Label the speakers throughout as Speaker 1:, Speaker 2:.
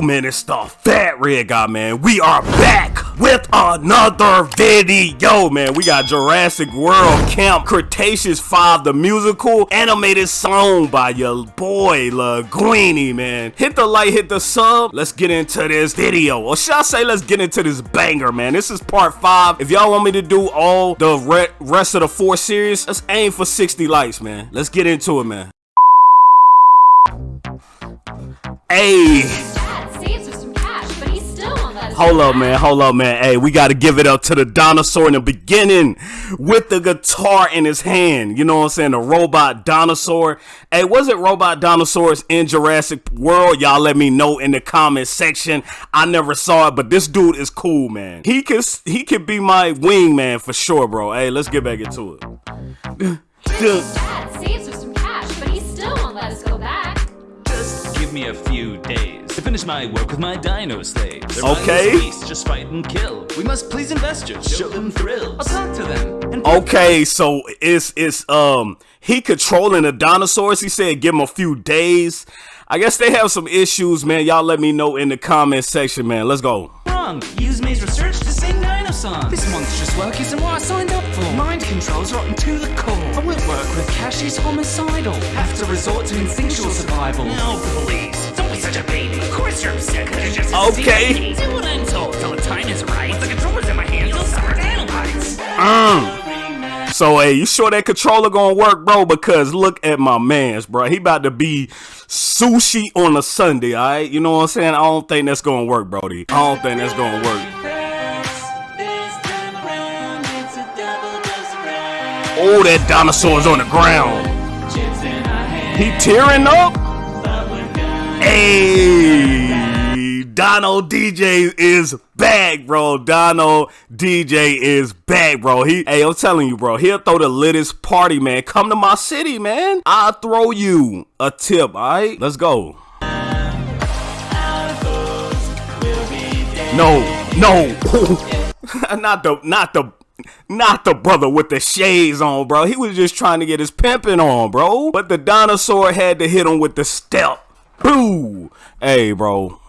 Speaker 1: Man, it's the Fat Red Guy, man. We are back with another video, man. We got Jurassic World Camp Cretaceous 5, the musical animated song by your boy Linguini, man. Hit the like, hit the sub. Let's get into this video. Or should I say, let's get into this banger, man. This is part 5. If y'all want me to do all the re rest of the four series, let's aim for 60 likes, man. Let's get into it, man. Hey. Hold up, man. Hold up, man. Hey, we got to give it up to the dinosaur in the beginning with the guitar in his hand. You know what I'm saying? The robot dinosaur. Hey, was it robot dinosaurs in Jurassic World? Y'all let me know in the comment section. I never saw it, but this dude is cool, man. He could he could be my wingman for sure, bro. Hey, let's get back into it.
Speaker 2: me a few days to finish my work with my dino slaves. Their
Speaker 1: okay.
Speaker 2: Beast, just fight and kill. We must please investors, show them thrills. I'll talk to them.
Speaker 1: okay, so it's it's um he controlling the dinosaurs. He said give him a few days. I guess they have some issues, man. Y'all let me know in the comment section, man. Let's go.
Speaker 2: Wrong. Use Mae's research to sing dino songs. This monstrous work isn't what I signed up for. Mind controls rotten to the core. I won't work with Kash, he's homicidal. Have to resort to instinctual survival. No, please.
Speaker 1: Okay.
Speaker 2: Do what I'm told till the time is right. The controller's in my hands, you'll suffer nanobites.
Speaker 1: Mm. So, hey, you sure that controller gonna work, bro? Because look at my man's, bro. He about to be sushi on a Sunday, all right? You know what I'm saying? I don't think that's gonna work, Brody. I don't think that's gonna work. Oh, that dinosaur's on the ground. He tearing up? Hey, Dono DJ is back, bro. Dono DJ is back, bro. He, hey, I'm telling you, bro. He'll throw the littest party, man. Come to my city, man. I'll throw you a tip, all right? Let's go. No, no, not the, not the not the brother with the shades on, bro. He was just trying to get his pimping on, bro. But the dinosaur had to hit him with the step. Boo! Hey, bro.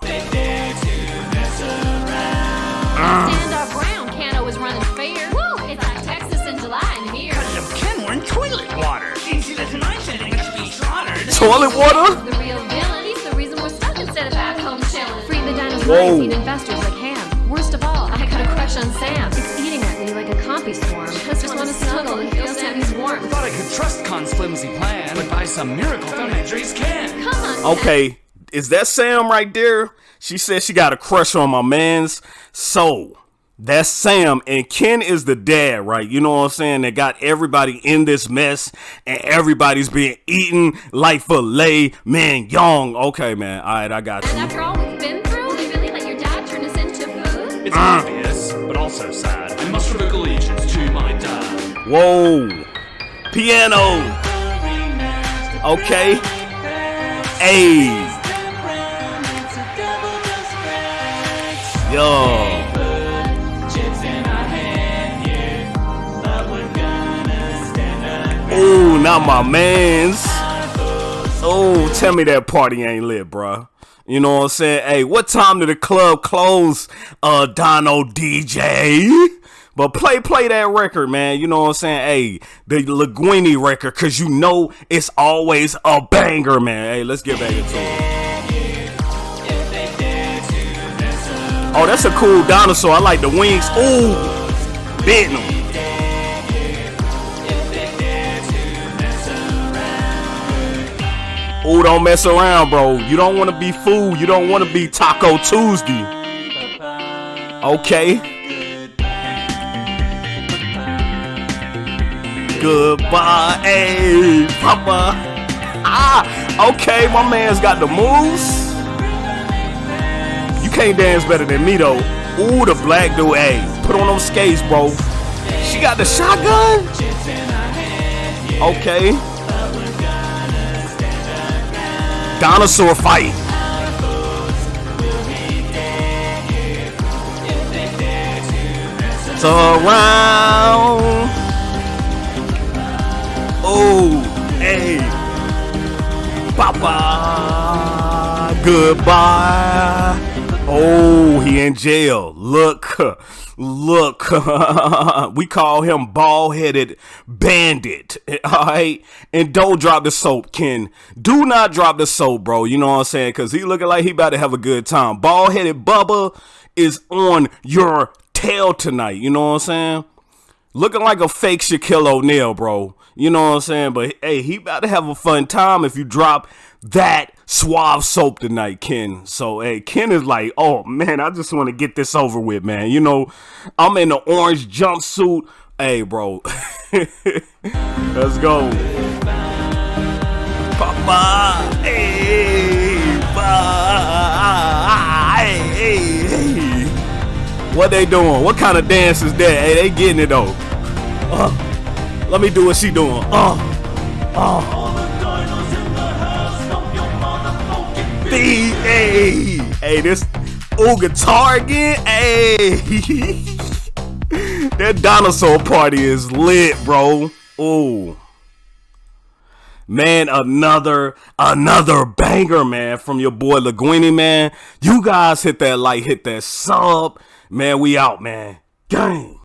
Speaker 1: Toilet water?
Speaker 3: The real villain. He's the reason we're stuck instead of back home chilling. Free the dinosaurs eat investors like ham. Worst of all, I got a crush on Sam. It's eating at me like a compy swarm. Just, just want to snuggle and feel Sammy's warmth.
Speaker 2: Thought I could trust Kon's flimsy plan, but by some miracle, found my dreams can.
Speaker 3: Come on.
Speaker 1: Okay, is that Sam right there? She said she got a crush on my man's soul. That's Sam and Ken is the dad, right? You know what I'm saying? They got everybody in this mess and everybody's being eaten like filet young. Okay, man. All right, I got you.
Speaker 3: And after all we've been through, you really let your dad turn us into food?
Speaker 2: It's uh. obvious, but also sad. I must revoke allegiance to my dad.
Speaker 1: Whoa. Piano. Okay. Hey. Yo. Oh, not my man's. Oh, tell me that party ain't lit, bruh. You know what I'm saying? Hey, what time did the club close, uh, Dono DJ? But play, play that record, man. You know what I'm saying? Hey, the Linguini record, cause you know it's always a banger, man. Hey, let's get back into it. Oh, that's a cool dinosaur. I like the wings. Ooh, bitten him. Oh, don't mess around, bro. You don't want to be food. You don't want to be Taco Tuesday. Okay. Goodbye, hey, papa. Ah, okay, my man's got the moves. Can't dance better than me, though. Ooh, the black dude, hey, put on those skates, bro. She got the shotgun? Okay. dinosaur fight. Surround. Oh, hey. Papa Goodbye. Oh, he in jail. Look, look. we call him bald headed bandit. All right. And don't drop the soap, Ken. Do not drop the soap, bro. You know what I'm saying? Because he looking like he about to have a good time. Bald headed Bubba is on your tail tonight. You know what I'm saying? Looking like a fake Shaquille O'Neal, bro. You know what I'm saying? But hey, he about to have a fun time if you drop that suave soap tonight, Ken. So hey, Ken is like, oh man, I just want to get this over with, man. You know, I'm in the orange jumpsuit. Hey, bro. Let's go. Papa. Hey, hey, hey. What they doing? What kind of dance is that? Hey, they getting it though. Uh, let me do what she doing. Oh, oh. B, hey, hey, this ooh guitar again. Hey, that dinosaur party is lit, bro. Ooh. Man, another another banger, man, from your boy Laguini, man. You guys hit that like, hit that sub, man. We out, man. Gang.